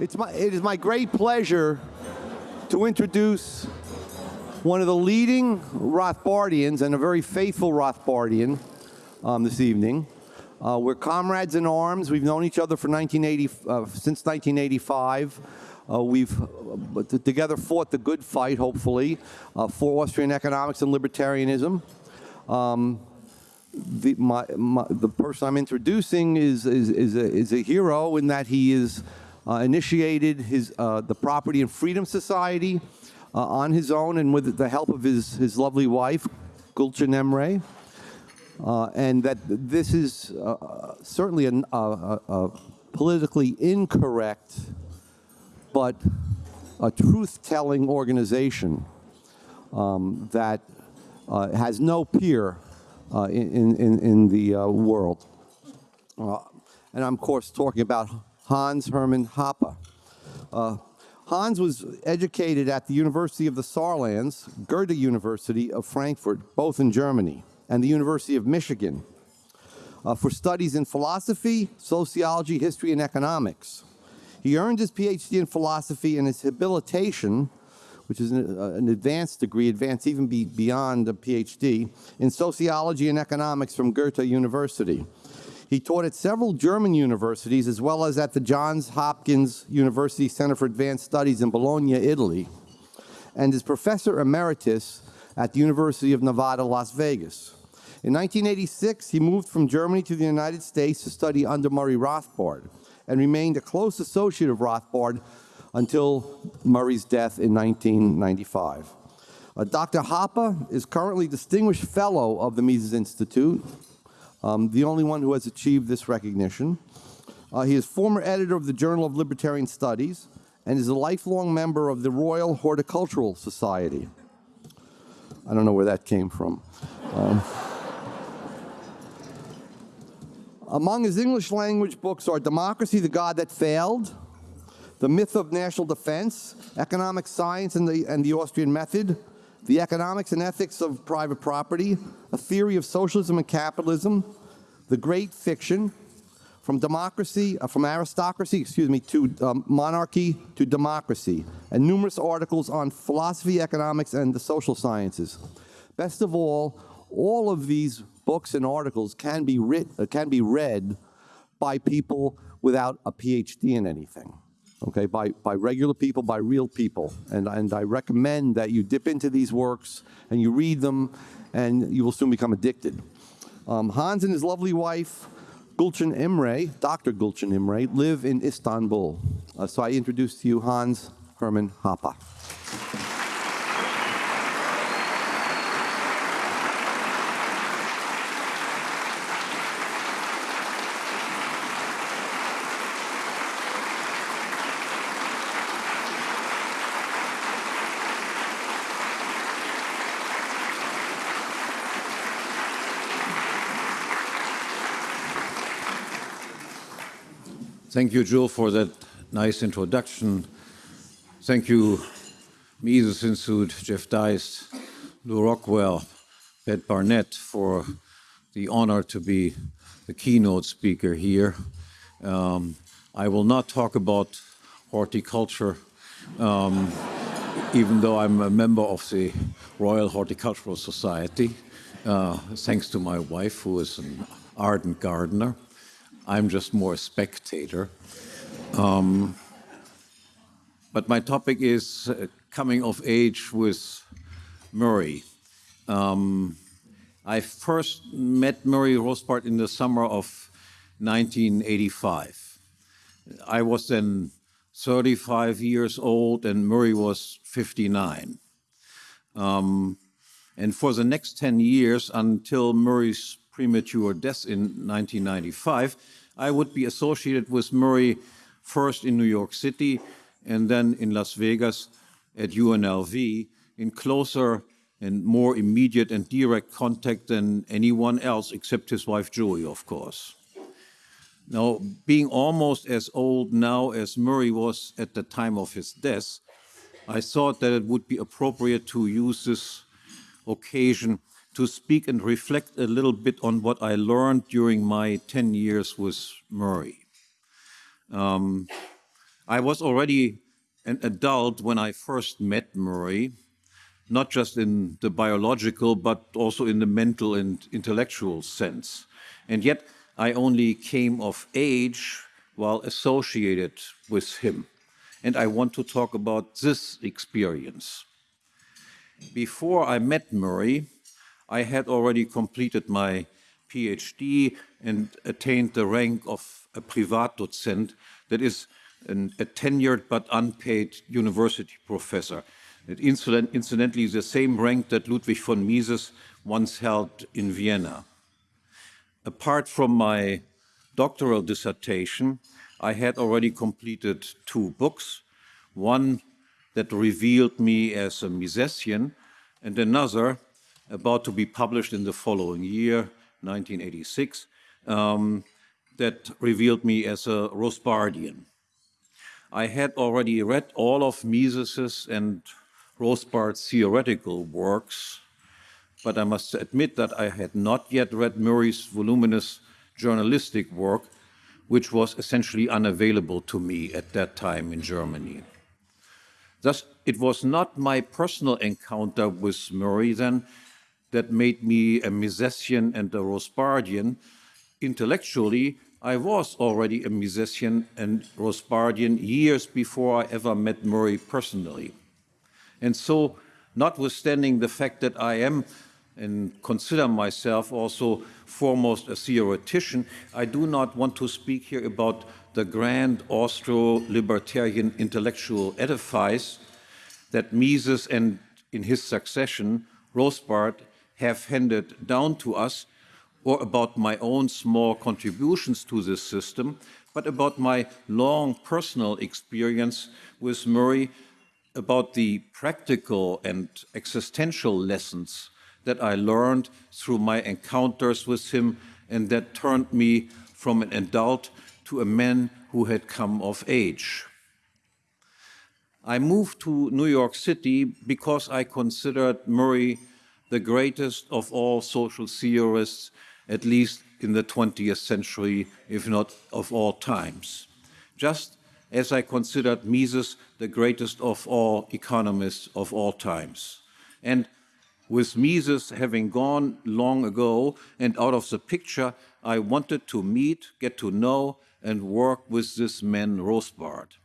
It's my, it is my great pleasure to introduce one of the leading Rothbardians and a very faithful Rothbardian um, this evening. Uh, we're comrades in arms. We've known each other for 1980, uh, since 1985. Uh, we've uh, together fought the good fight, hopefully, uh, for Austrian economics and libertarianism. Um, the, my, my, the person I'm introducing is, is, is, a, is a hero in that he is initiated his, uh, the Property and Freedom Society uh, on his own and with the help of his, his lovely wife, Gulcin Imre. Uh, and that this is uh, certainly a, a, a, politically incorrect but a truth-telling organization um, that uh, has no peer in, in, in the world. and I'm, of course, talking about Hans Hermann Hoppe. Uh, Hans was educated at the University of the Saarlands, Goethe University of Frankfurt, both in Germany, and the University of Michigan uh, for studies in philosophy, sociology, history, and economics. He earned his PhD in philosophy and his habilitation, which is an, uh, an advanced degree, advanced even be beyond a PhD, in sociology and economics from Goethe University. He taught at several German universities as well as at the Johns Hopkins University Center for Advanced Studies in Bologna, Italy, and is professor emeritus at the University of Nevada, Las Vegas. In 1986, he moved from Germany to the United States to study under Murray Rothbard and remained a close associate of Rothbard until Murray's death in 1995. Uh, Dr. Hoppe is currently Distinguished Fellow of the Mises Institute um, the only one who has achieved this recognition. Uh, he is former editor of the Journal of Libertarian Studies and is a lifelong member of the Royal Horticultural Society. I don't know where that came from. Um, among his English language books are Democracy, the God That Failed, The Myth of National Defense, Economic Science and the, and the Austrian Method, the economics and ethics of private property, a theory of socialism and capitalism, the great fiction, from democracy, uh, from aristocracy, excuse me, to um, monarchy to democracy, and numerous articles on philosophy, economics, and the social sciences. Best of all, all of these books and articles can be, writ uh, can be read by people without a PhD in anything okay, by, by regular people, by real people. And, and I recommend that you dip into these works and you read them and you will soon become addicted. Um, Hans and his lovely wife, Gulcin Imre, Dr. Gulcin Imre, live in Istanbul. Uh, so I introduce to you Hans Hermann Hoppe. Thank you, Joe, for that nice introduction. Thank you, Mises Institute, Jeff Deist, Lew Rockwell, Pat Barnett, for the honor to be the keynote speaker here. Um, I will not talk about horticulture, um, even though I'm a member of the Royal Horticultural Society, uh, thanks to my wife, who is an ardent gardener. I'm just more a spectator. Um, but my topic is uh, coming of age with Murray. Um, I first met Murray Rothbard in the summer of 1985. I was then 35 years old and Murray was 59. Um, and for the next 10 years, until Murray's premature death in 1995, I would be associated with Murray first in New York City and then in Las Vegas at UNLV in closer and more immediate and direct contact than anyone else except his wife Joey, of course. Now, being almost as old now as Murray was at the time of his death, I thought that it would be appropriate to use this occasion to speak and reflect a little bit on what I learned during my 10 years with Murray. Um, I was already an adult when I first met Murray, not just in the biological, but also in the mental and intellectual sense. And yet, I only came of age while associated with him. And I want to talk about this experience. Before I met Murray, I had already completed my PhD and attained the rank of a Privatdozent, that is an, a tenured but unpaid university professor. It incident, incidentally the same rank that Ludwig von Mises once held in Vienna. Apart from my doctoral dissertation, I had already completed two books, one that revealed me as a Misesian, and another about to be published in the following year, 1986, um, that revealed me as a Rothbardian. I had already read all of Mises's and Rothbard's theoretical works, but I must admit that I had not yet read Murray's voluminous journalistic work, which was essentially unavailable to me at that time in Germany. Thus, it was not my personal encounter with Murray then that made me a Misesian and a Rothbardian. Intellectually, I was already a Misesian and Rothbardian years before I ever met Murray personally. And so, notwithstanding the fact that I am and consider myself also foremost a theoretician, I do not want to speak here about the grand Austro-libertarian intellectual edifice that Mises and in his succession, Rothbard, have handed down to us, or about my own small contributions to this system, but about my long personal experience with Murray, about the practical and existential lessons that I learned through my encounters with him and that turned me from an adult to a man who had come of age. I moved to New York City because I considered Murray the greatest of all social theorists, at least in the 20th century, if not of all times. Just as I considered Mises the greatest of all economists of all times. And with Mises having gone long ago and out of the picture, I wanted to meet, get to know, and work with this man Rothbard.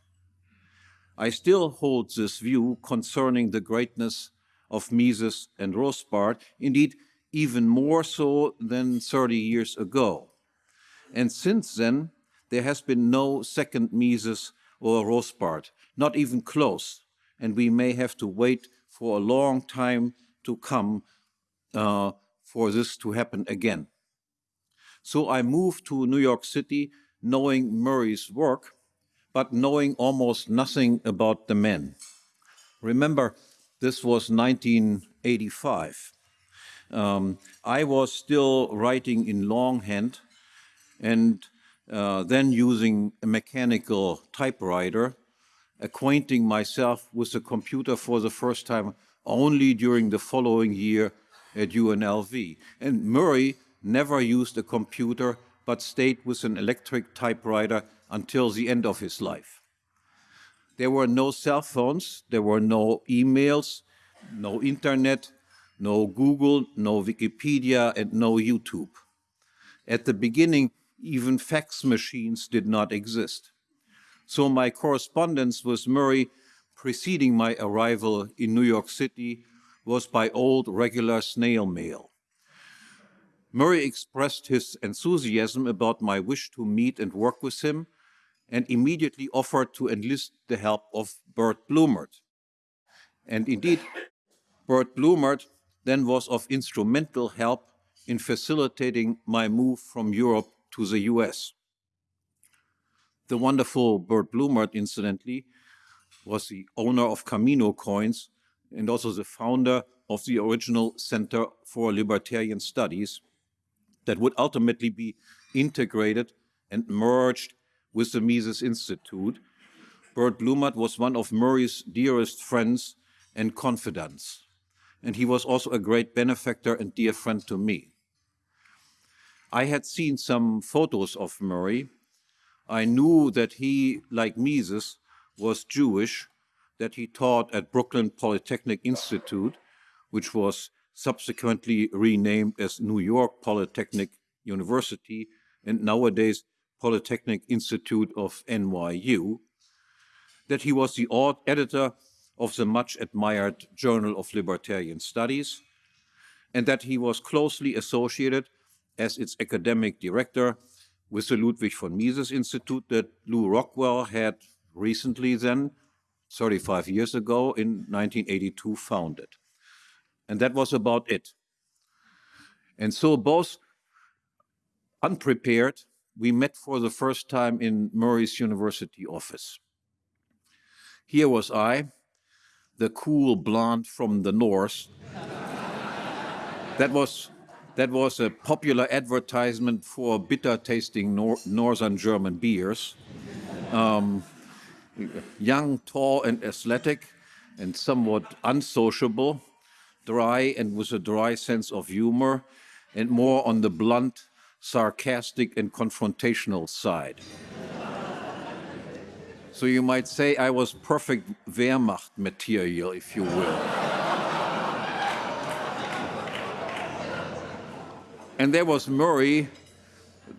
I still hold this view concerning the greatness of Mises and Rothbard, indeed, even more so than 30 years ago. And since then, there has been no second Mises or Rothbard, not even close, and we may have to wait for a long time to come uh, for this to happen again. So I moved to New York City knowing Murray's work, but knowing almost nothing about the men. Remember, this was 1985. Um, I was still writing in longhand and uh, then using a mechanical typewriter, acquainting myself with the computer for the first time only during the following year at UNLV. And Murray never used a computer but stayed with an electric typewriter until the end of his life. There were no cell phones, there were no emails, no internet, no Google, no Wikipedia, and no YouTube. At the beginning, even fax machines did not exist. So my correspondence with Murray preceding my arrival in New York City was by old regular snail mail. Murray expressed his enthusiasm about my wish to meet and work with him and immediately offered to enlist the help of Burt Blumert. And indeed, Burt Blumert then was of instrumental help in facilitating my move from Europe to the US. The wonderful Burt Blumert, incidentally, was the owner of Camino coins and also the founder of the original Center for Libertarian Studies, that would ultimately be integrated and merged with the Mises Institute. Burt Blumert was one of Murray's dearest friends and confidants, and he was also a great benefactor and dear friend to me. I had seen some photos of Murray. I knew that he, like Mises, was Jewish, that he taught at Brooklyn Polytechnic Institute, which was subsequently renamed as New York Polytechnic University and nowadays Polytechnic Institute of NYU, that he was the editor of the much admired Journal of Libertarian Studies, and that he was closely associated as its academic director with the Ludwig von Mises Institute that Lew Rockwell had recently then, 35 years ago, in 1982 founded. And that was about it. And so both unprepared, we met for the first time in Murray's university office. Here was I, the cool blonde from the north. that was that was a popular advertisement for bitter tasting nor northern German beers. Um, young, tall, and athletic, and somewhat unsociable, dry and with a dry sense of humor, and more on the blunt, sarcastic, and confrontational side. so you might say I was perfect Wehrmacht material, if you will. and there was Murray,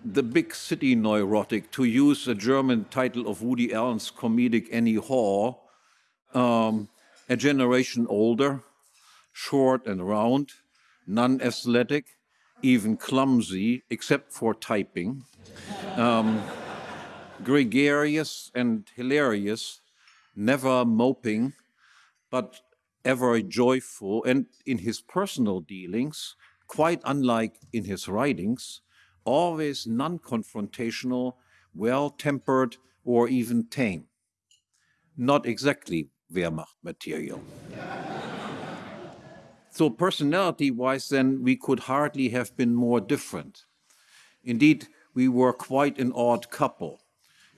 the big city neurotic, to use the German title of Woody Allen's comedic Annie Hall, um, a generation older, short and round, non-athletic, even clumsy, except for typing, um, gregarious and hilarious, never moping, but ever joyful, and in his personal dealings, quite unlike in his writings, always non-confrontational, well-tempered, or even tame. Not exactly Wehrmacht material. So personality-wise then, we could hardly have been more different. Indeed, we were quite an odd couple,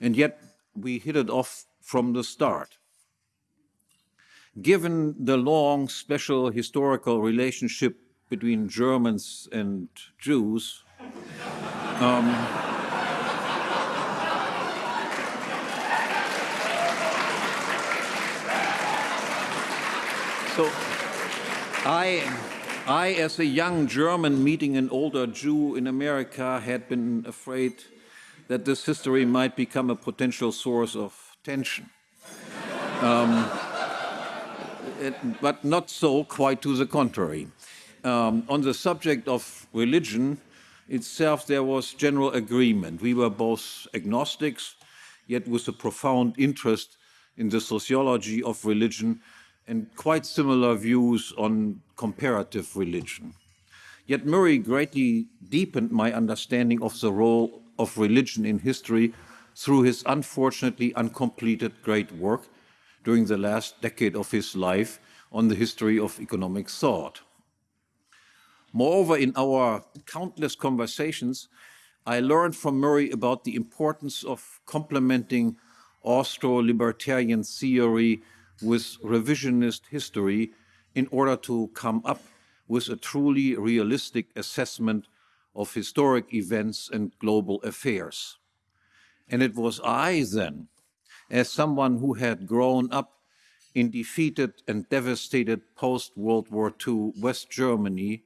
and yet we hit it off from the start. Given the long special historical relationship between Germans and Jews, um, so I, I, as a young German meeting an older Jew in America, had been afraid that this history might become a potential source of tension. Um, it, but not so, quite to the contrary. Um, on the subject of religion, itself, there was general agreement. We were both agnostics, yet with a profound interest in the sociology of religion and quite similar views on comparative religion. Yet Murray greatly deepened my understanding of the role of religion in history through his unfortunately uncompleted great work during the last decade of his life on the history of economic thought. Moreover, in our countless conversations, I learned from Murray about the importance of complementing Austro-libertarian theory with revisionist history in order to come up with a truly realistic assessment of historic events and global affairs. And it was I then, as someone who had grown up in defeated and devastated post-World War II West Germany,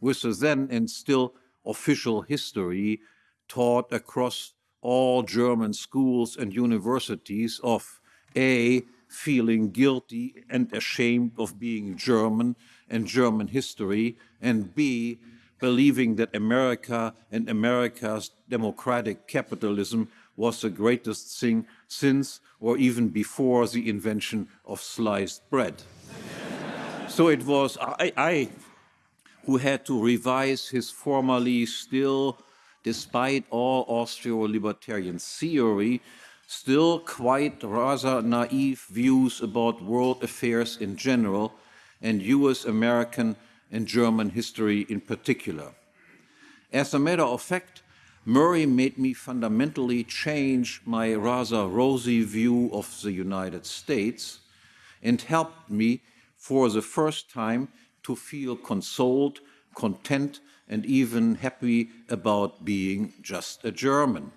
with the then and still official history taught across all German schools and universities of A, feeling guilty and ashamed of being German and German history, and B, believing that America and America's democratic capitalism was the greatest thing since or even before the invention of sliced bread. so it was, I, I who had to revise his formerly still, despite all Austro-libertarian theory, still quite rather naive views about world affairs in general and US, American and German history in particular. As a matter of fact, Murray made me fundamentally change my rather rosy view of the United States and helped me for the first time to feel consoled, content, and even happy about being just a German.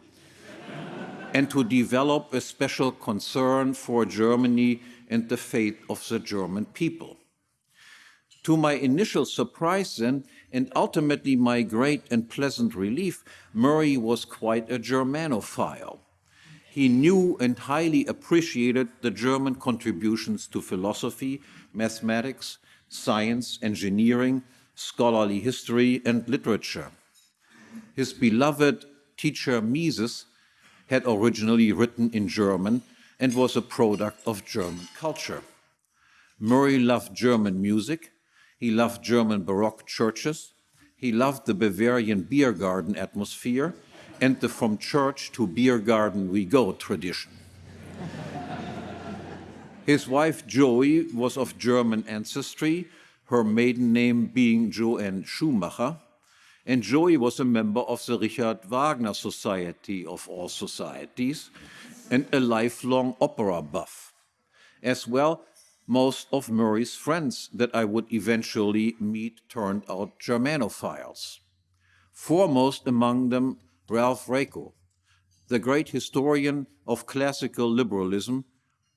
And to develop a special concern for Germany and the fate of the German people. To my initial surprise, then, and ultimately my great and pleasant relief, Murray was quite a Germanophile. He knew and highly appreciated the German contributions to philosophy, mathematics, science, engineering, scholarly history, and literature. His beloved teacher Mises had originally written in German and was a product of German culture. Murray loved German music, he loved German Baroque churches, he loved the Bavarian beer garden atmosphere, and the from church to beer garden we go tradition. His wife Joey was of German ancestry, her maiden name being JoAnn Schumacher, and Joey was a member of the Richard Wagner Society of all societies and a lifelong opera buff. As well, most of Murray's friends that I would eventually meet turned out Germanophiles. Foremost among them, Ralph Raico, the great historian of classical liberalism,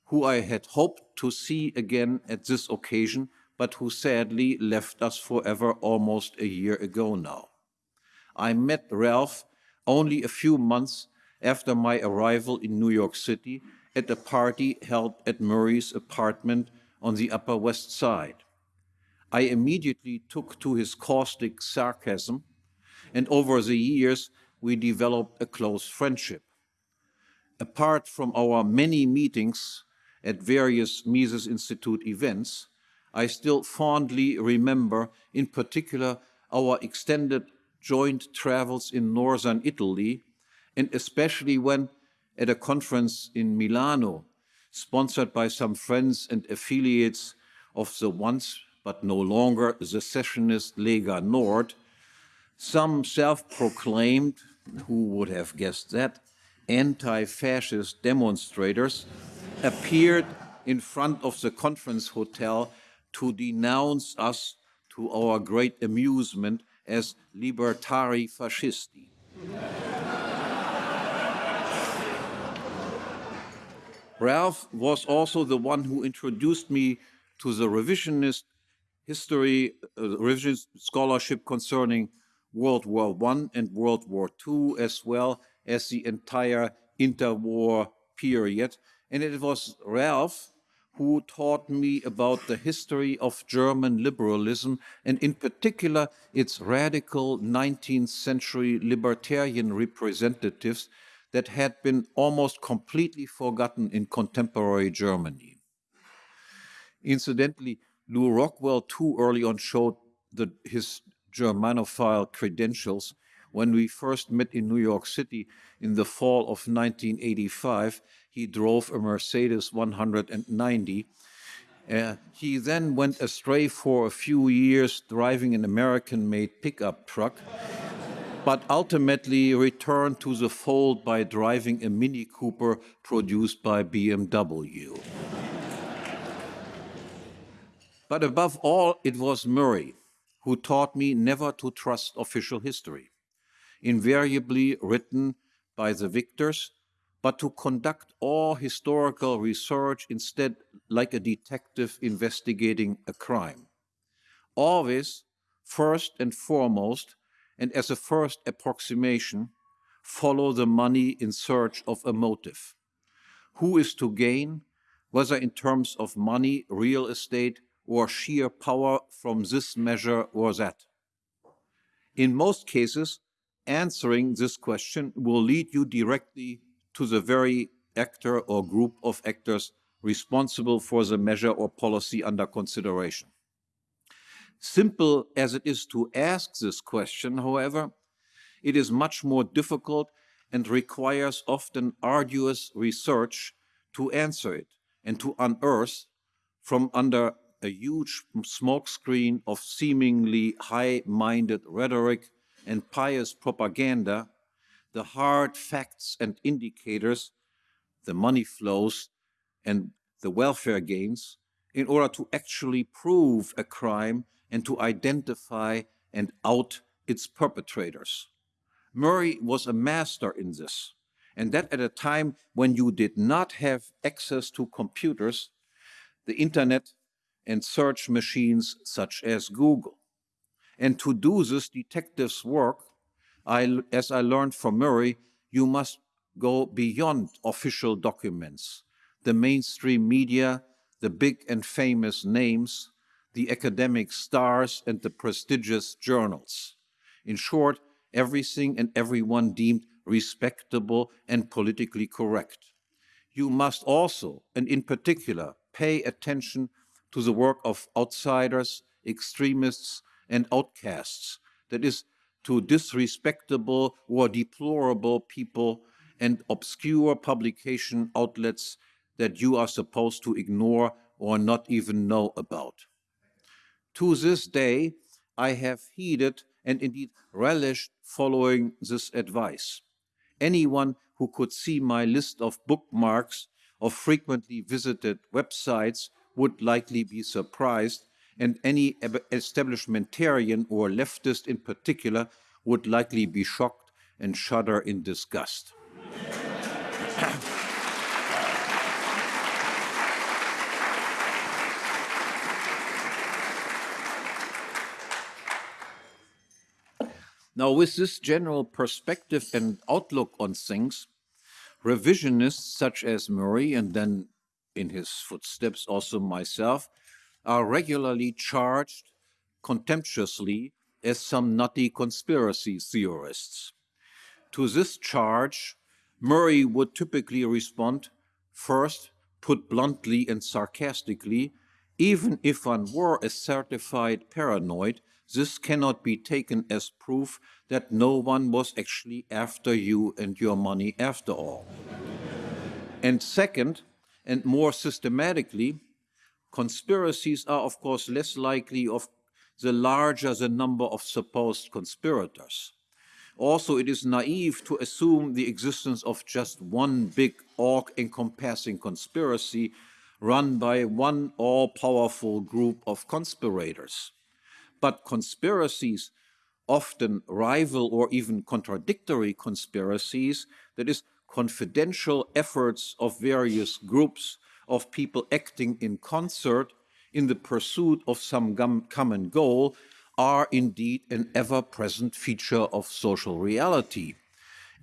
who I had hoped to see again at this occasion, but who sadly left us forever almost a year ago now. I met Ralph only a few months after my arrival in New York City at a party held at Murray's apartment on the Upper West Side. I immediately took to his caustic sarcasm, and over the years we developed a close friendship. Apart from our many meetings at various Mises Institute events, I still fondly remember, in particular, our extended joint travels in northern Italy, and especially when at a conference in Milano, sponsored by some friends and affiliates of the once but no longer secessionist Lega Nord, some self-proclaimed, who would have guessed that, anti-fascist demonstrators appeared in front of the conference hotel to denounce us to our great amusement as libertari fascisti. Ralph was also the one who introduced me to the revisionist history, uh, revisionist scholarship concerning World War I and World War II, as well as the entire interwar period. And it was Ralph who taught me about the history of German liberalism and in particular its radical 19th century libertarian representatives that had been almost completely forgotten in contemporary Germany. Incidentally, Lew Rockwell too early on showed the, his Germanophile credentials when we first met in New York City in the fall of 1985 he drove a Mercedes 190. Uh, he then went astray for a few years driving an American-made pickup truck, but ultimately returned to the fold by driving a Mini Cooper produced by BMW. but above all, it was Murray who taught me never to trust official history, invariably written by the victors but to conduct all historical research instead like a detective investigating a crime. Always, first and foremost, and as a first approximation, follow the money in search of a motive. Who is to gain, whether in terms of money, real estate, or sheer power from this measure or that? In most cases, answering this question will lead you directly to the very actor or group of actors responsible for the measure or policy under consideration. Simple as it is to ask this question, however, it is much more difficult and requires often arduous research to answer it and to unearth from under a huge smokescreen of seemingly high-minded rhetoric and pious propaganda the hard facts and indicators, the money flows and the welfare gains, in order to actually prove a crime and to identify and out its perpetrators. Murray was a master in this, and that at a time when you did not have access to computers, the internet, and search machines such as Google. And to do this detective's work, I, as I learned from Murray, you must go beyond official documents, the mainstream media, the big and famous names, the academic stars, and the prestigious journals. In short, everything and everyone deemed respectable and politically correct. You must also, and in particular, pay attention to the work of outsiders, extremists, and outcasts, that is, to disrespectable or deplorable people and obscure publication outlets that you are supposed to ignore or not even know about. To this day, I have heeded and indeed relished following this advice. Anyone who could see my list of bookmarks of frequently visited websites would likely be surprised, and any establishmentarian or leftist in particular would likely be shocked and shudder in disgust. Now, with this general perspective and outlook on things, revisionists such as Murray and then in his footsteps also myself are regularly charged contemptuously as some nutty conspiracy theorists. To this charge, Murray would typically respond first, put bluntly and sarcastically, even if one were a certified paranoid, this cannot be taken as proof that no one was actually after you and your money after all. and second, and more systematically, conspiracies are of course less likely of the larger the number of supposed conspirators. Also, it is naive to assume the existence of just one big all-encompassing conspiracy run by one all-powerful group of conspirators. But conspiracies, often rival or even contradictory conspiracies, that is, confidential efforts of various groups of people acting in concert in the pursuit of some common goal are indeed an ever-present feature of social reality.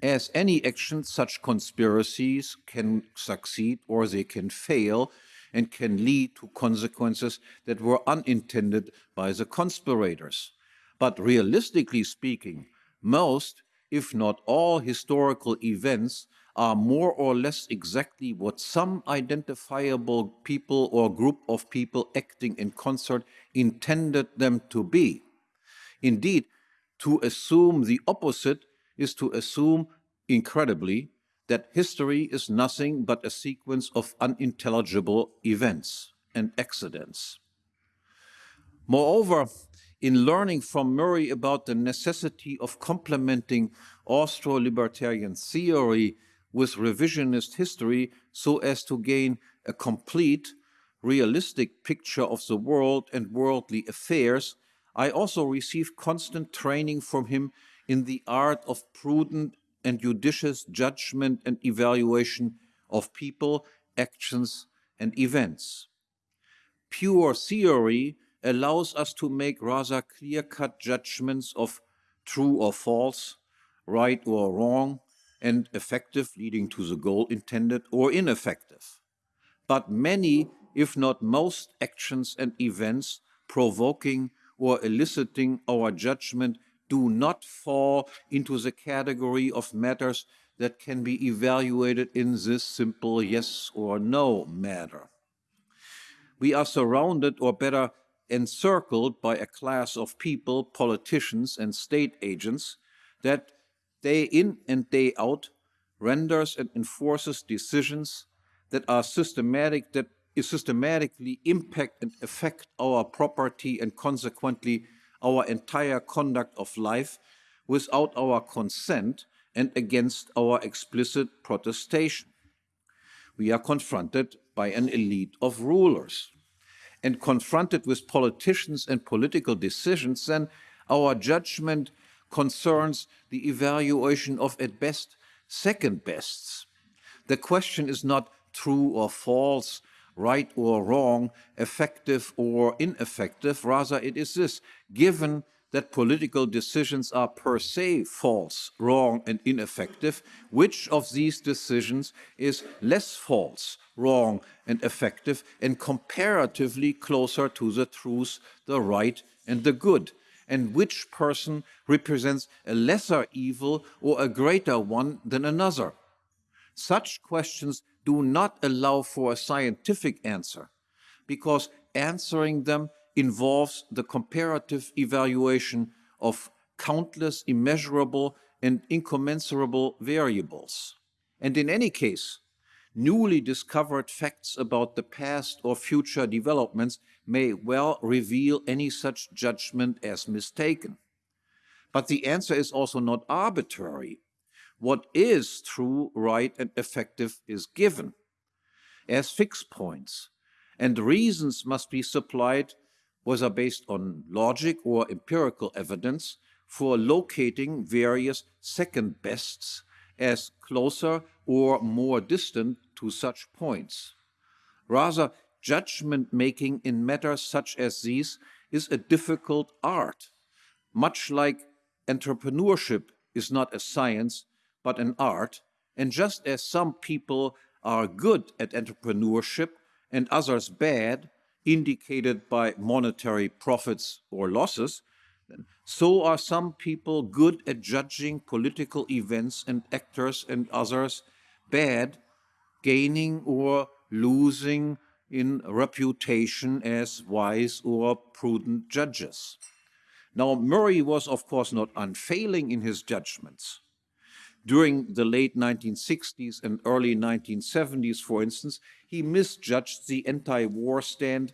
As any action, such conspiracies can succeed or they can fail and can lead to consequences that were unintended by the conspirators. But realistically speaking, most, if not all, historical events are more or less exactly what some identifiable people or group of people acting in concert intended them to be. Indeed, to assume the opposite is to assume, incredibly, that history is nothing but a sequence of unintelligible events and accidents. Moreover, in learning from Murray about the necessity of complementing Austro-libertarian theory with revisionist history so as to gain a complete, realistic picture of the world and worldly affairs, I also received constant training from him in the art of prudent and judicious judgment and evaluation of people, actions, and events. Pure theory allows us to make rather clear-cut judgments of true or false, right or wrong, and effective, leading to the goal intended, or ineffective. But many, if not most, actions and events provoking or eliciting our judgment do not fall into the category of matters that can be evaluated in this simple yes or no matter. We are surrounded, or better, encircled by a class of people, politicians and state agents that day in and day out renders and enforces decisions that are systematic, that systematically impact and affect our property and consequently our entire conduct of life without our consent and against our explicit protestation. We are confronted by an elite of rulers. And confronted with politicians and political decisions, then our judgment concerns the evaluation of, at best, second bests. The question is not true or false, right or wrong, effective or ineffective. Rather, it is this given that political decisions are per se false, wrong, and ineffective, which of these decisions is less false, wrong, and effective, and comparatively closer to the truth, the right, and the good? And which person represents a lesser evil or a greater one than another? Such questions do not allow for a scientific answer because answering them involves the comparative evaluation of countless immeasurable and incommensurable variables. And in any case, newly discovered facts about the past or future developments may well reveal any such judgment as mistaken. But the answer is also not arbitrary. What is true, right, and effective is given as fixed points, and reasons must be supplied whether based on logic or empirical evidence, for locating various second bests as closer or more distant to such points. Rather, judgment making in matters such as these is a difficult art, much like entrepreneurship is not a science but an art, and just as some people are good at entrepreneurship and others bad, indicated by monetary profits or losses, so are some people good at judging political events and actors and others bad, gaining or losing in reputation as wise or prudent judges. Now, Murray was, of course, not unfailing in his judgments. During the late 1960s and early 1970s, for instance, he misjudged the anti-war stand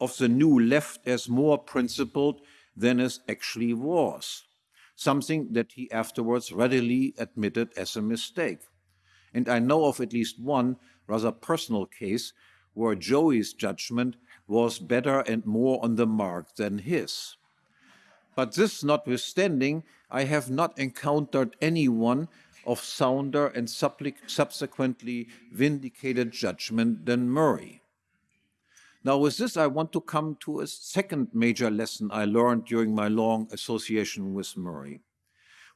of the new left as more principled than it actually was, something that he afterwards readily admitted as a mistake. And I know of at least one rather personal case where Joey's judgment was better and more on the mark than his. But this notwithstanding, I have not encountered anyone of sounder and subsequently vindicated judgment than Murray. Now, with this, I want to come to a second major lesson I learned during my long association with Murray.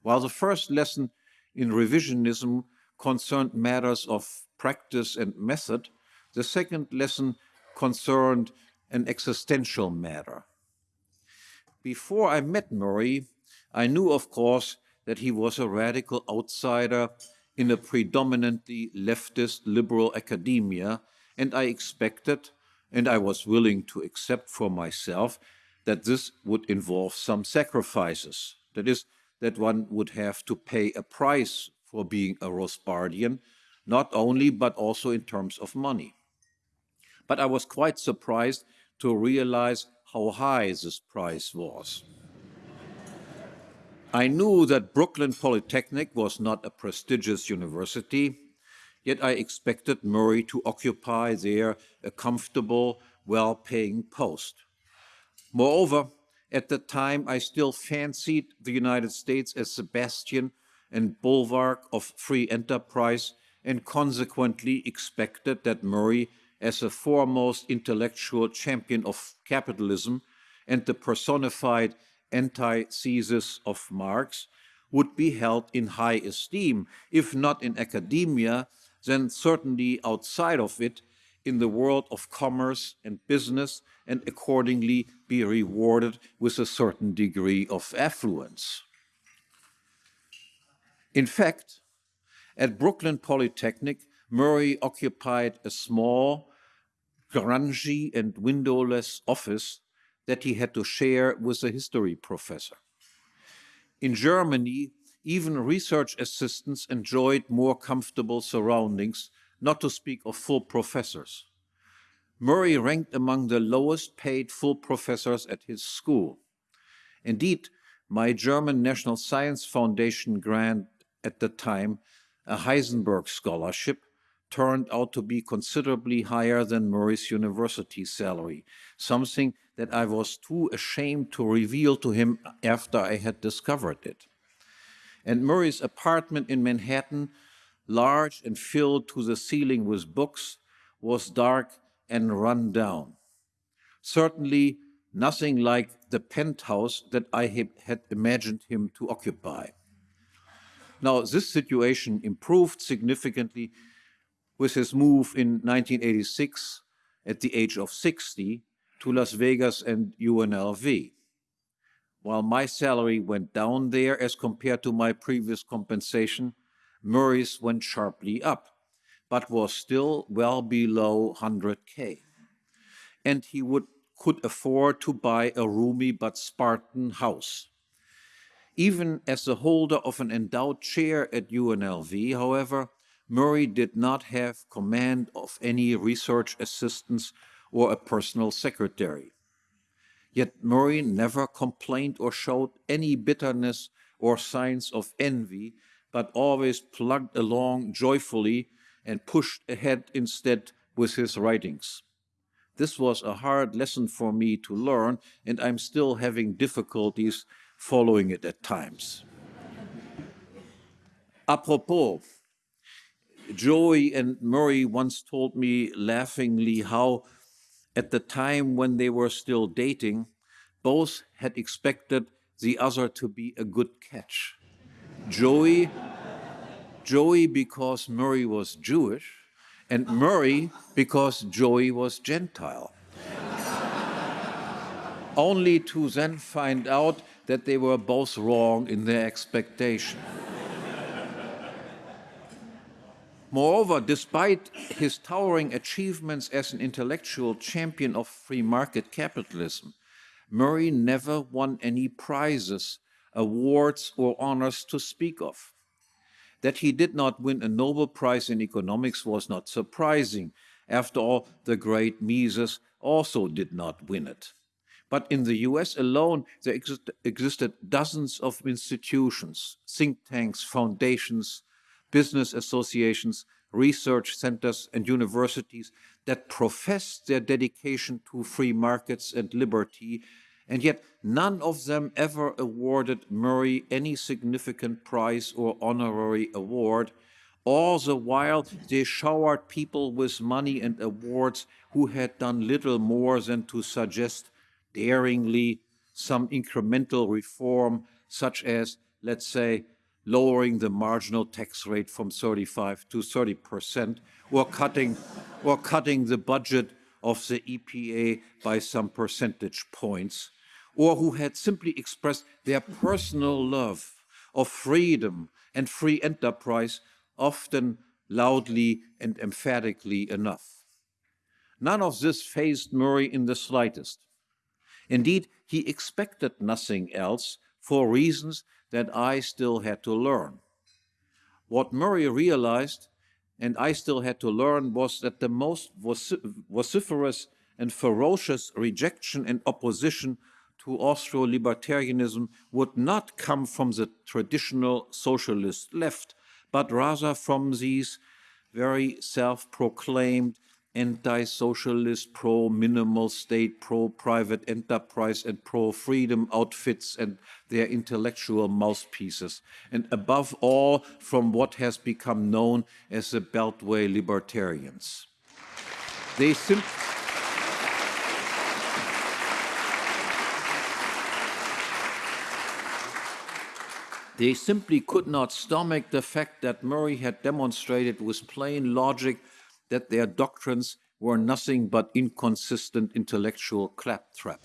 While the first lesson in revisionism concerned matters of practice and method, the second lesson concerned an existential matter. Before I met Murray, I knew, of course, that he was a radical outsider in a predominantly leftist liberal academia, and I expected, and I was willing to accept for myself, that this would involve some sacrifices. That is, that one would have to pay a price for being a Rothbardian, not only but also in terms of money. But I was quite surprised to realize how high this price was. I knew that Brooklyn Polytechnic was not a prestigious university, yet I expected Murray to occupy there a comfortable, well-paying post. Moreover, at the time, I still fancied the United States as the bastion and bulwark of free enterprise and consequently expected that Murray, as a foremost intellectual champion of capitalism and the personified antithesis of Marx would be held in high esteem, if not in academia, then certainly outside of it in the world of commerce and business and accordingly be rewarded with a certain degree of affluence. In fact, at Brooklyn Polytechnic, Murray occupied a small, grungy and windowless office that he had to share with a history professor. In Germany, even research assistants enjoyed more comfortable surroundings, not to speak of full professors. Murray ranked among the lowest paid full professors at his school. Indeed, my German National Science Foundation grant at the time, a Heisenberg Scholarship, turned out to be considerably higher than Murray's university salary, something that I was too ashamed to reveal to him after I had discovered it. And Murray's apartment in Manhattan large and filled to the ceiling with books, was dark and run down. Certainly nothing like the penthouse that I had imagined him to occupy. Now, this situation improved significantly with his move in 1986 at the age of 60 to Las Vegas and UNLV. While my salary went down there as compared to my previous compensation, Murray's went sharply up, but was still well below 100K. And he would, could afford to buy a roomy but Spartan house. Even as the holder of an endowed chair at UNLV, however, Murray did not have command of any research assistants or a personal secretary. Yet Murray never complained or showed any bitterness or signs of envy, but always plugged along joyfully and pushed ahead instead with his writings. This was a hard lesson for me to learn, and I'm still having difficulties following it at times. Apropos, Joey and Murray once told me laughingly how, at the time when they were still dating, both had expected the other to be a good catch. Joey, Joey because Murray was Jewish, and Murray because Joey was Gentile. Only to then find out that they were both wrong in their expectation. Moreover, despite his towering achievements as an intellectual champion of free market capitalism, Murray never won any prizes, awards, or honors to speak of. That he did not win a Nobel Prize in economics was not surprising. After all, the great Mises also did not win it. But in the US alone, there exist existed dozens of institutions, think tanks, foundations, business associations, research centers, and universities that professed their dedication to free markets and liberty, and yet none of them ever awarded Murray any significant prize or honorary award. All the while, they showered people with money and awards who had done little more than to suggest daringly some incremental reform, such as, let's say, lowering the marginal tax rate from 35 to 30 percent, or cutting, or cutting the budget of the EPA by some percentage points, or who had simply expressed their personal love of freedom and free enterprise, often loudly and emphatically enough. None of this fazed Murray in the slightest. Indeed, he expected nothing else for reasons that I still had to learn. What Murray realized, and I still had to learn, was that the most vociferous and ferocious rejection and opposition to Austro-libertarianism would not come from the traditional socialist left, but rather from these very self-proclaimed anti-socialist, pro-minimal state, pro-private enterprise, and pro-freedom outfits and their intellectual mouthpieces, and above all, from what has become known as the Beltway libertarians. They simply They simply could not stomach the fact that Murray had demonstrated with plain logic that their doctrines were nothing but inconsistent intellectual claptrap.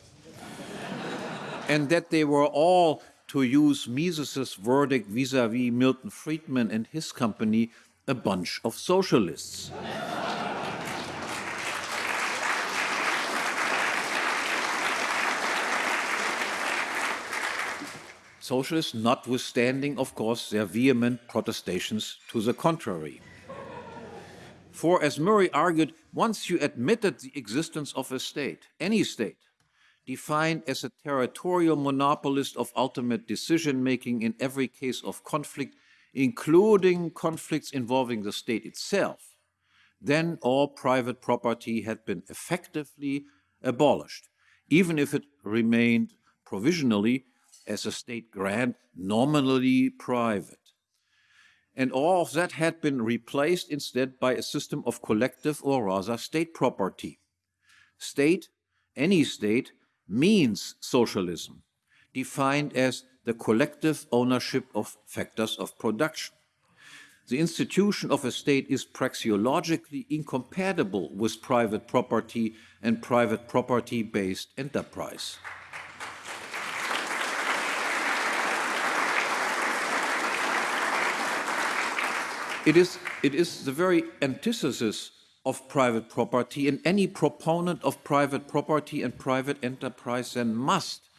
and that they were all, to use Mises's verdict vis-a-vis -vis Milton Friedman and his company, a bunch of socialists. Socialists notwithstanding, of course, their vehement protestations to the contrary. For, as Murray argued, once you admitted the existence of a state, any state, defined as a territorial monopolist of ultimate decision-making in every case of conflict, including conflicts involving the state itself, then all private property had been effectively abolished, even if it remained provisionally as a state grant, nominally private. And all of that had been replaced instead by a system of collective or rather state property. State, any state, means socialism, defined as the collective ownership of factors of production. The institution of a state is praxeologically incompatible with private property and private property-based enterprise. It is, it is the very antithesis of private property, and any proponent of private property and private enterprise then must,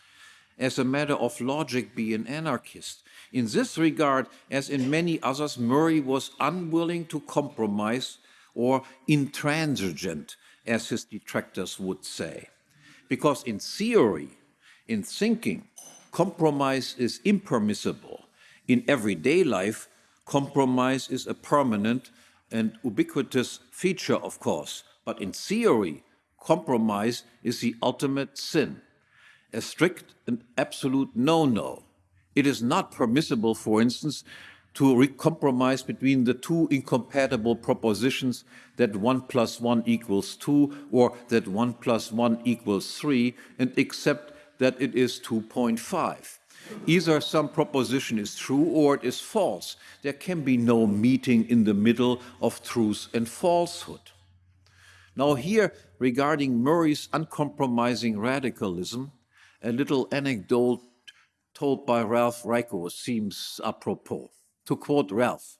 as a matter of logic, be an anarchist. In this regard, as in many others, Murray was unwilling to compromise or intransigent, as his detractors would say. Because in theory, in thinking, compromise is impermissible. In everyday life, compromise is a permanent and ubiquitous feature, of course, but in theory, compromise is the ultimate sin, a strict and absolute no-no. It is not permissible, for instance, to compromise between the two incompatible propositions that 1 plus 1 equals 2 or that 1 plus 1 equals 3 and accept that it is 2.5. Either some proposition is true or it is false. There can be no meeting in the middle of truth and falsehood. Now here, regarding Murray's uncompromising radicalism, a little anecdote told by Ralph Raico seems apropos. To quote Ralph,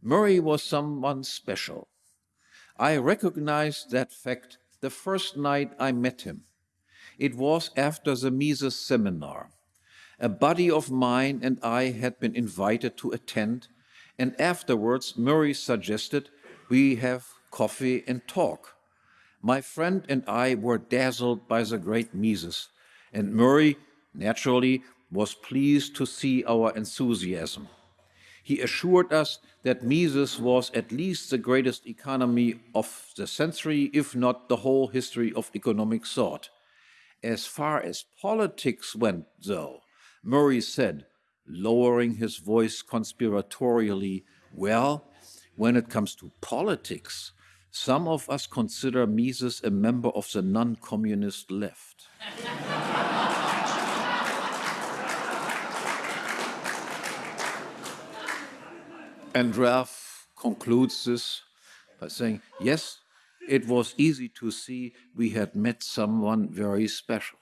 Murray was someone special. I recognized that fact the first night I met him. It was after the Mises seminar. A buddy of mine and I had been invited to attend, and afterwards Murray suggested we have coffee and talk. My friend and I were dazzled by the great Mises, and Murray, naturally, was pleased to see our enthusiasm. He assured us that Mises was at least the greatest economy of the century, if not the whole history of economic thought. As far as politics went, though, Murray said, lowering his voice conspiratorially, well, when it comes to politics, some of us consider Mises a member of the non-communist left. and Ralph concludes this by saying, yes, it was easy to see we had met someone very special.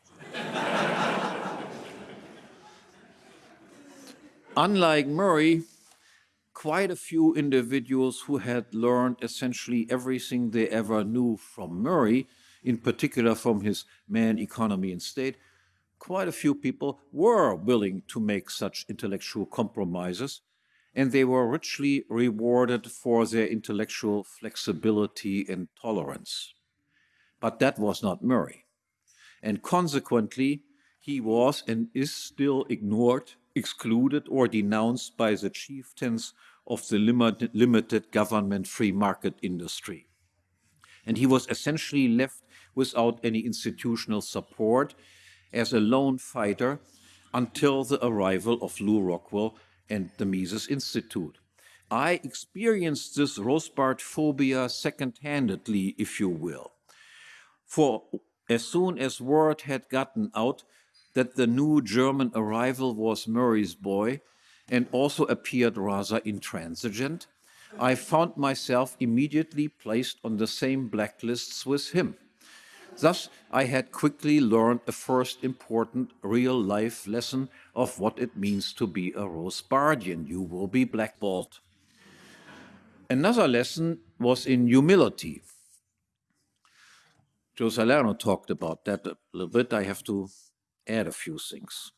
Unlike Murray, quite a few individuals who had learned essentially everything they ever knew from Murray, in particular from his Man, Economy and State, quite a few people were willing to make such intellectual compromises, and they were richly rewarded for their intellectual flexibility and tolerance. But that was not Murray. And consequently, he was and is still ignored excluded or denounced by the chieftains of the limited government free market industry. And he was essentially left without any institutional support as a lone fighter until the arrival of Lew Rockwell and the Mises Institute. I experienced this Rothbard phobia second-handedly, if you will. For as soon as word had gotten out that the new German arrival was Murray's boy and also appeared rather intransigent, I found myself immediately placed on the same blacklists with him. Thus, I had quickly learned a first important real-life lesson of what it means to be a Rothbardian. You will be blackballed. Another lesson was in humility. Joe Salerno talked about that a little bit. I have to add a few things.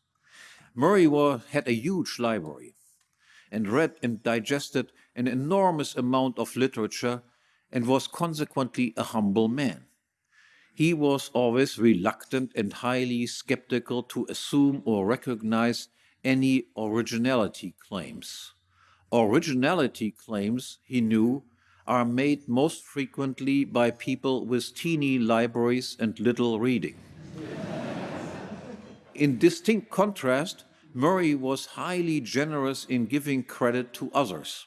Murray had a huge library and read and digested an enormous amount of literature and was consequently a humble man. He was always reluctant and highly skeptical to assume or recognize any originality claims. Originality claims, he knew, are made most frequently by people with teeny libraries and little reading. In distinct contrast, Murray was highly generous in giving credit to others,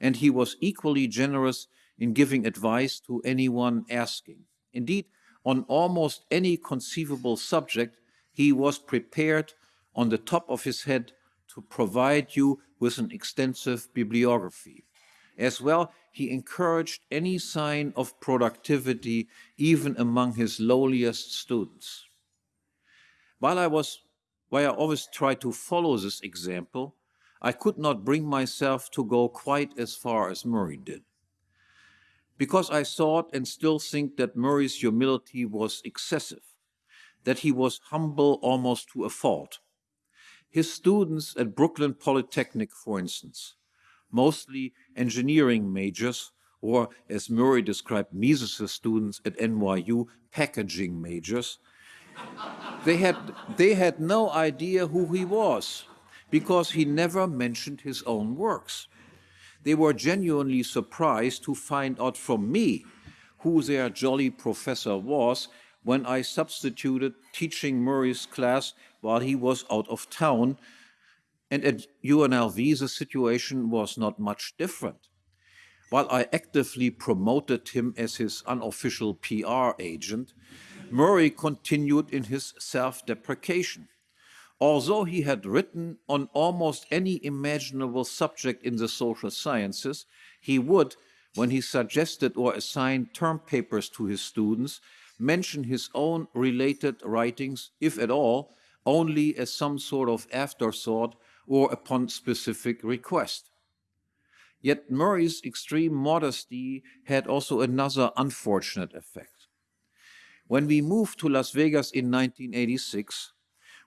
and he was equally generous in giving advice to anyone asking. Indeed, on almost any conceivable subject, he was prepared on the top of his head to provide you with an extensive bibliography. As well, he encouraged any sign of productivity even among his lowliest students. While I was, while I always tried to follow this example, I could not bring myself to go quite as far as Murray did. Because I thought and still think that Murray's humility was excessive, that he was humble almost to a fault. His students at Brooklyn Polytechnic, for instance, mostly engineering majors, or as Murray described Mises' students at NYU, packaging majors, they had, they had no idea who he was because he never mentioned his own works. They were genuinely surprised to find out from me who their jolly professor was when I substituted teaching Murray's class while he was out of town. And at UNLV, the situation was not much different. While I actively promoted him as his unofficial PR agent, Murray continued in his self-deprecation. Although he had written on almost any imaginable subject in the social sciences, he would, when he suggested or assigned term papers to his students, mention his own related writings, if at all, only as some sort of afterthought or upon specific request. Yet Murray's extreme modesty had also another unfortunate effect. When we moved to Las Vegas in 1986,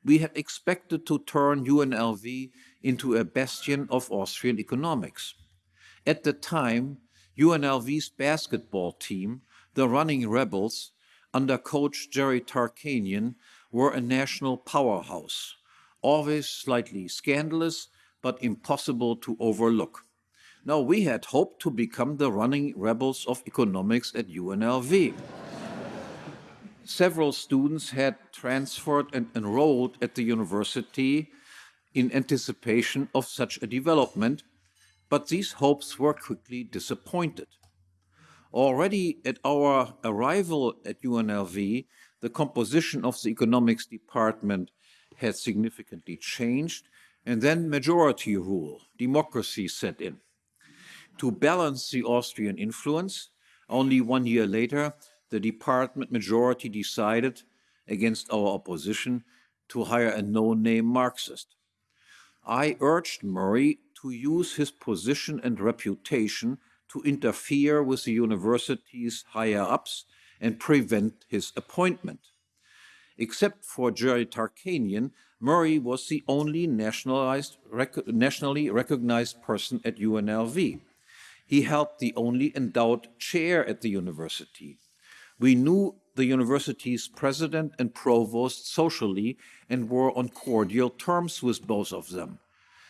we had expected to turn UNLV into a bastion of Austrian economics. At the time, UNLV's basketball team, the Running Rebels, under coach Jerry Tarkanian, were a national powerhouse, always slightly scandalous, but impossible to overlook. Now, we had hoped to become the running rebels of economics at UNLV. Several students had transferred and enrolled at the university in anticipation of such a development, but these hopes were quickly disappointed. Already at our arrival at UNLV, the composition of the economics department had significantly changed, and then majority rule, democracy set in. To balance the Austrian influence, only one year later, the department majority decided, against our opposition, to hire a no-name Marxist. I urged Murray to use his position and reputation to interfere with the university's higher-ups and prevent his appointment. Except for Jerry Tarkanian, Murray was the only rec nationally recognized person at UNLV. He held the only endowed chair at the university. We knew the university's president and provost socially and were on cordial terms with both of them.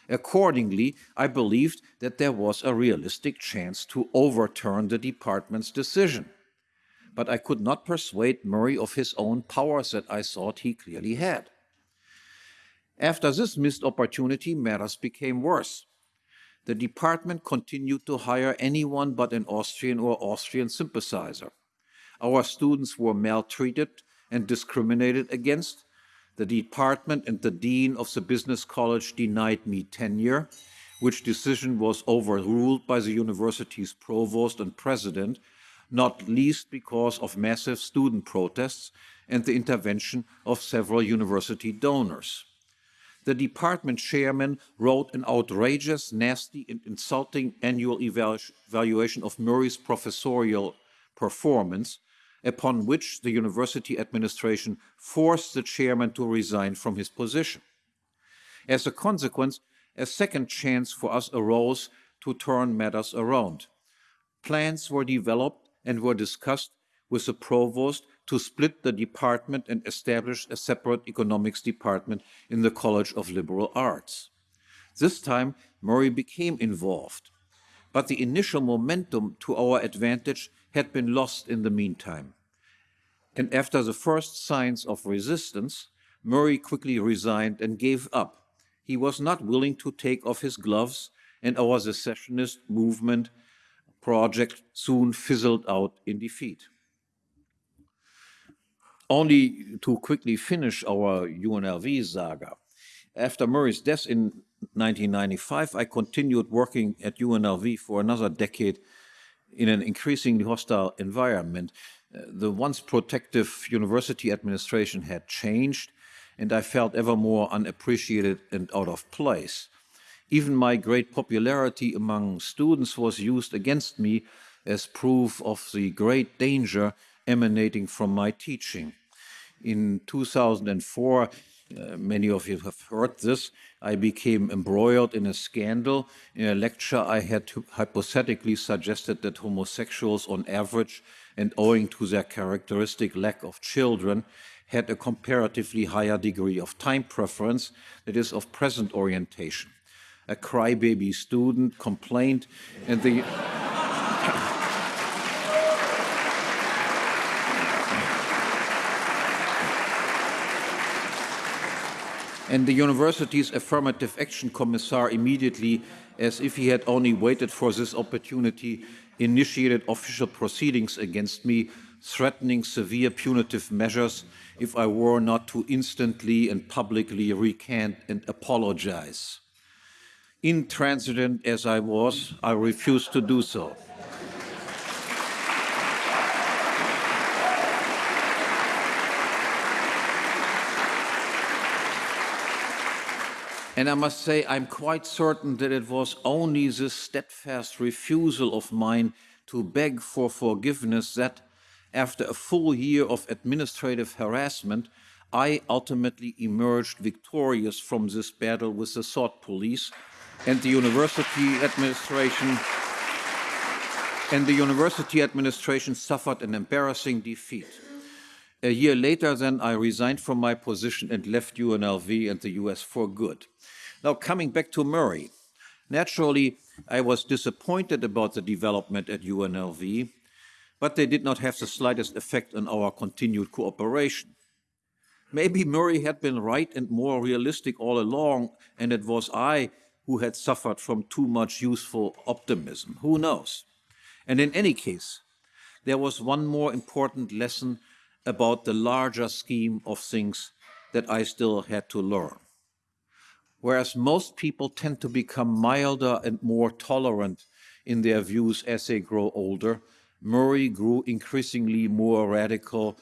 Accordingly, I believed that there was a realistic chance to overturn the department's decision. But I could not persuade Murray of his own powers that I thought he clearly had. After this missed opportunity, matters became worse. The department continued to hire anyone but an Austrian or Austrian sympathizer. Our students were maltreated and discriminated against, the department and the dean of the business college denied me tenure, which decision was overruled by the university's provost and president, not least because of massive student protests and the intervention of several university donors. The department chairman wrote an outrageous, nasty, and insulting annual evaluation of Murray's professorial performance, upon which the university administration forced the chairman to resign from his position. As a consequence, a second chance for us arose to turn matters around. Plans were developed and were discussed with the provost to split the department and establish a separate economics department in the College of Liberal Arts. This time, Murray became involved, but the initial momentum to our advantage had been lost in the meantime. And after the first signs of resistance, Murray quickly resigned and gave up. he was not willing to take off his gloves, and our secessionist movement project soon fizzled out in defeat. Only to quickly finish our UNLV saga. After Murray's death in 1995, I continued working at UNLV for another decade in an increasingly hostile environment. Uh, the once protective university administration had changed, and I felt ever more unappreciated and out of place. Even my great popularity among students was used against me as proof of the great danger emanating from my teaching. In 2004, uh, many of you have heard this, I became embroiled in a scandal. In a lecture, I had hypothetically suggested that homosexuals, on average, and owing to their characteristic lack of children, had a comparatively higher degree of time preference, that is, of present orientation. A crybaby student complained, and the and the university's affirmative action commissar immediately, as if he had only waited for this opportunity, initiated official proceedings against me, threatening severe punitive measures if I were not to instantly and publicly recant and apologize. Intransigent as I was, I refused to do so. And I must say, I'm quite certain that it was only this steadfast refusal of mine to beg for forgiveness that, after a full year of administrative harassment, I ultimately emerged victorious from this battle with the thought police and the university administration and the university administration suffered an embarrassing defeat. A year later, then, I resigned from my position and left UNLV and the US for good. Now, coming back to Murray, naturally, I was disappointed about the development at UNLV, but they did not have the slightest effect on our continued cooperation. Maybe Murray had been right and more realistic all along, and it was I who had suffered from too much useful optimism. Who knows? And in any case, there was one more important lesson about the larger scheme of things that I still had to learn. Whereas most people tend to become milder and more tolerant in their views as they grow older, Murray grew increasingly more radical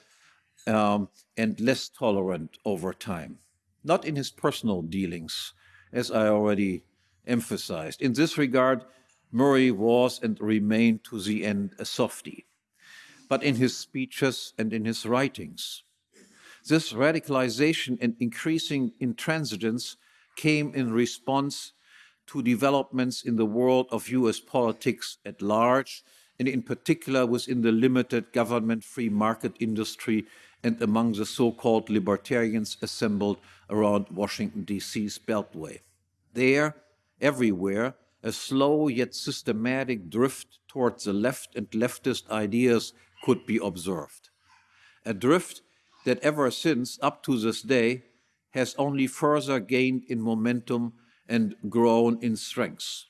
um, and less tolerant over time. Not in his personal dealings, as I already emphasized. In this regard, Murray was and remained to the end a softie but in his speeches and in his writings. This radicalization and increasing intransigence came in response to developments in the world of US politics at large, and in particular within the limited government free market industry and among the so-called libertarians assembled around Washington, D.C.'s Beltway. There, everywhere, a slow yet systematic drift towards the left and leftist ideas could be observed. A drift that ever since, up to this day, has only further gained in momentum and grown in strength.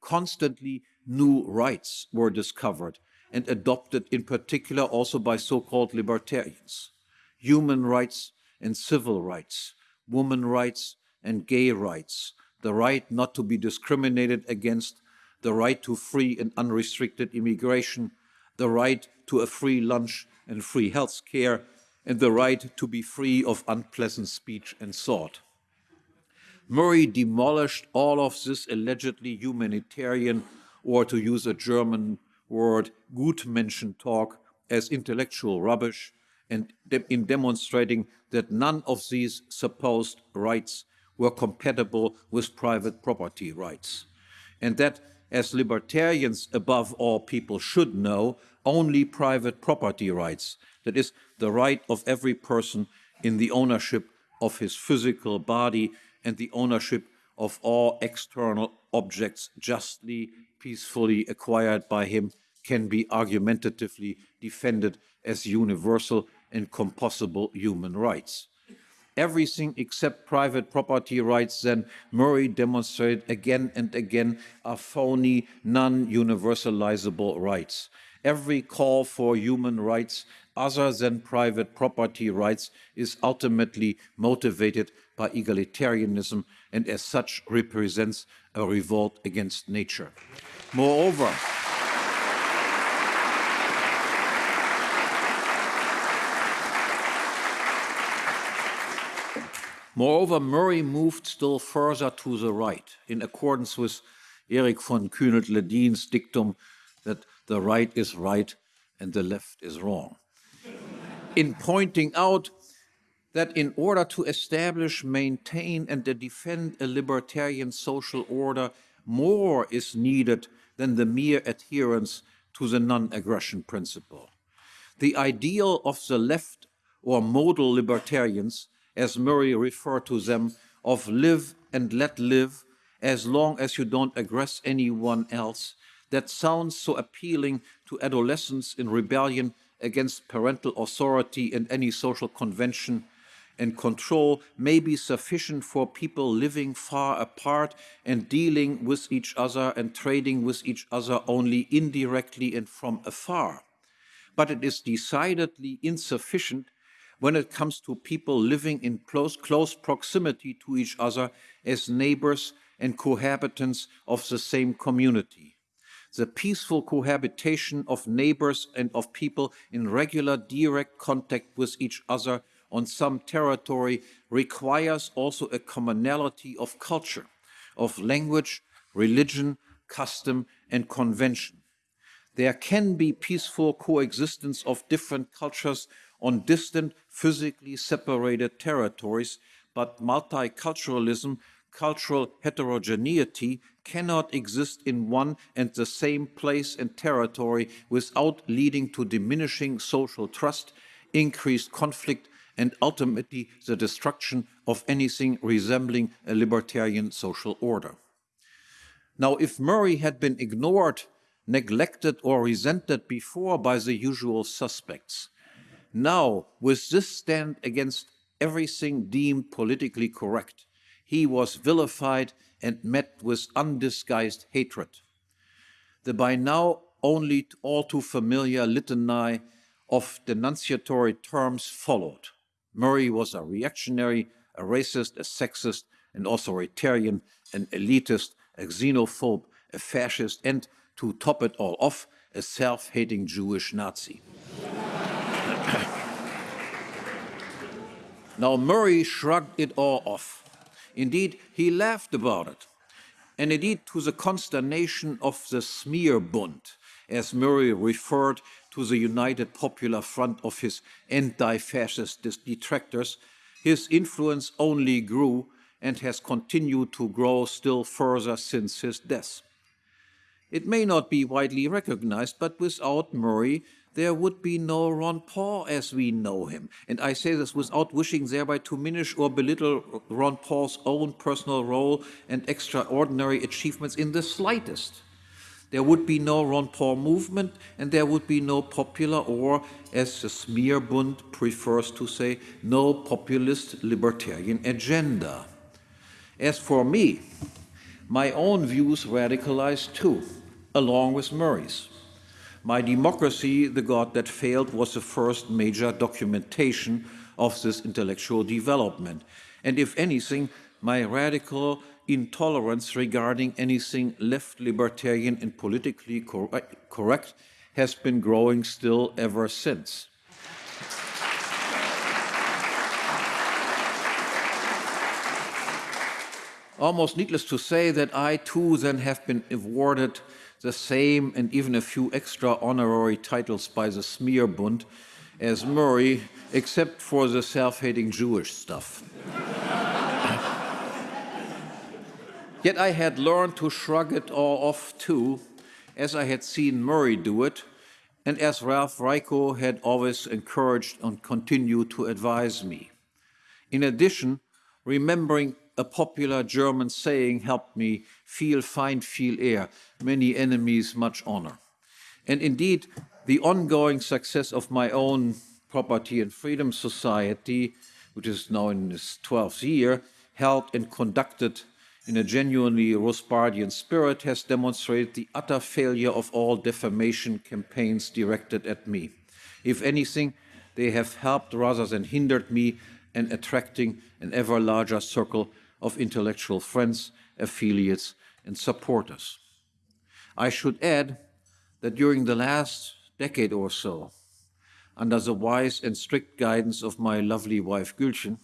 Constantly new rights were discovered and adopted in particular also by so-called libertarians. Human rights and civil rights, women rights and gay rights, the right not to be discriminated against, the right to free and unrestricted immigration, the right to a free lunch and free health care, and the right to be free of unpleasant speech and thought. Murray demolished all of this allegedly humanitarian, or to use a German word, Gutmenschen talk, as intellectual rubbish, and in demonstrating that none of these supposed rights were compatible with private property rights, and that as libertarians above all people should know, only private property rights, that is, the right of every person in the ownership of his physical body and the ownership of all external objects justly, peacefully acquired by him can be argumentatively defended as universal and compossible human rights. Everything except private property rights, then Murray demonstrated again and again, are phony, non universalizable rights. Every call for human rights other than private property rights is ultimately motivated by egalitarianism and as such represents a revolt against nature. Moreover, Moreover, Murray moved still further to the right, in accordance with Erich von Kühnelt-Leddihn's dictum that the right is right and the left is wrong. in pointing out that in order to establish, maintain, and defend a libertarian social order, more is needed than the mere adherence to the non aggression principle. The ideal of the left or modal libertarians as Murray referred to them, of live and let live as long as you don't aggress anyone else, that sounds so appealing to adolescents in rebellion against parental authority and any social convention and control may be sufficient for people living far apart and dealing with each other and trading with each other only indirectly and from afar. But it is decidedly insufficient when it comes to people living in close, close proximity to each other as neighbors and cohabitants of the same community. The peaceful cohabitation of neighbors and of people in regular direct contact with each other on some territory requires also a commonality of culture, of language, religion, custom, and convention. There can be peaceful coexistence of different cultures on distant, physically separated territories, but multiculturalism, cultural heterogeneity, cannot exist in one and the same place and territory without leading to diminishing social trust, increased conflict, and ultimately the destruction of anything resembling a libertarian social order. Now, if Murray had been ignored, neglected, or resented before by the usual suspects, now, with this stand against everything deemed politically correct, he was vilified and met with undisguised hatred. The by now only all too familiar litany of denunciatory terms followed. Murray was a reactionary, a racist, a sexist, an authoritarian, an elitist, a xenophobe, a fascist, and, to top it all off, a self hating Jewish Nazi. now, Murray shrugged it all off. Indeed, he laughed about it. And indeed, to the consternation of the Smearbund, as Murray referred to the United Popular Front of his anti fascist detractors, his influence only grew and has continued to grow still further since his death. It may not be widely recognized, but without Murray, there would be no Ron Paul as we know him. And I say this without wishing thereby to diminish or belittle Ron Paul's own personal role and extraordinary achievements in the slightest. There would be no Ron Paul movement, and there would be no popular, or as the Smearbund prefers to say, no populist libertarian agenda. As for me, my own views radicalized too, along with Murray's. My Democracy, the God That Failed, was the first major documentation of this intellectual development. And if anything, my radical intolerance regarding anything left libertarian and politically cor uh, correct has been growing still ever since. Almost needless to say that I too then have been awarded the same and even a few extra honorary titles by the Smearbund as Murray, except for the self-hating Jewish stuff. Yet I had learned to shrug it all off too, as I had seen Murray do it, and as Ralph Raico had always encouraged and continued to advise me. In addition, remembering a popular German saying helped me viel Feind, viel Ehr, many enemies, much honor. And indeed, the ongoing success of my own Property and Freedom Society which is now in its 12th year, held and conducted in a genuinely Rothbardian spirit, has demonstrated the utter failure of all defamation campaigns directed at me. If anything, they have helped rather than hindered me in attracting an ever larger circle of intellectual friends, affiliates, and supporters. I should add that during the last decade or so, under the wise and strict guidance of my lovely wife Gulcin,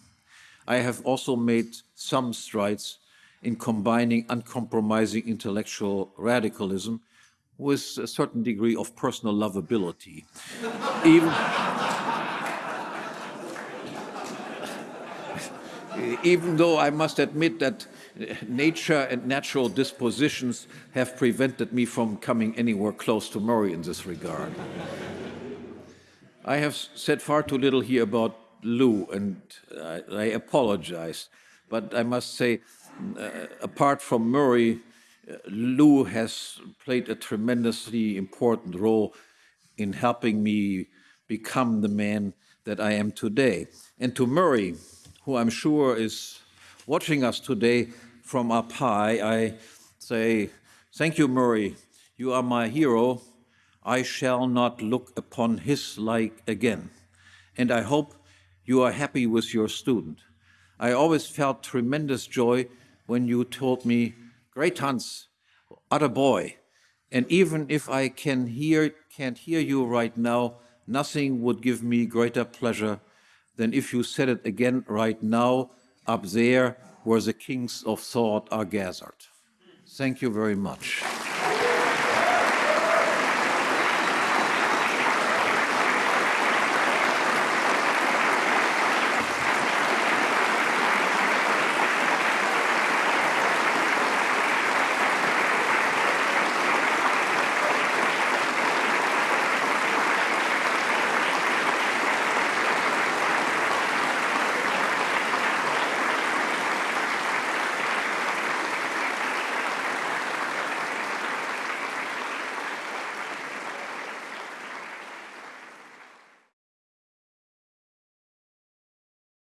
I have also made some strides in combining uncompromising intellectual radicalism with a certain degree of personal lovability. Even, even though I must admit that nature and natural dispositions have prevented me from coming anywhere close to Murray in this regard. I have said far too little here about Lew, and I, I apologize. But I must say, uh, apart from Murray, uh, Lew has played a tremendously important role in helping me become the man that I am today. And to Murray, who I'm sure is watching us today from up high, I say, thank you, Murray. You are my hero. I shall not look upon his like again. And I hope you are happy with your student. I always felt tremendous joy when you told me, great Hans, other boy. And even if I can hear, can't hear you right now, nothing would give me greater pleasure than if you said it again right now, up there where the kings of thought are gathered. Thank you very much.